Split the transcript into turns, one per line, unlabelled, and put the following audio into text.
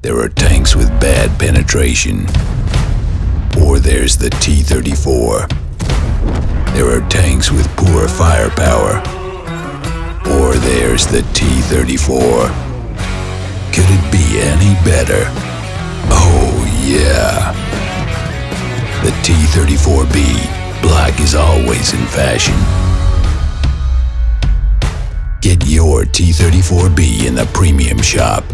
There are tanks with bad penetration. Or there's the T-34. There are tanks with poor firepower. Or there's the T-34. Could it be any better? Oh yeah. The T-34B. Black is always in fashion. Get your T-34B in the premium shop.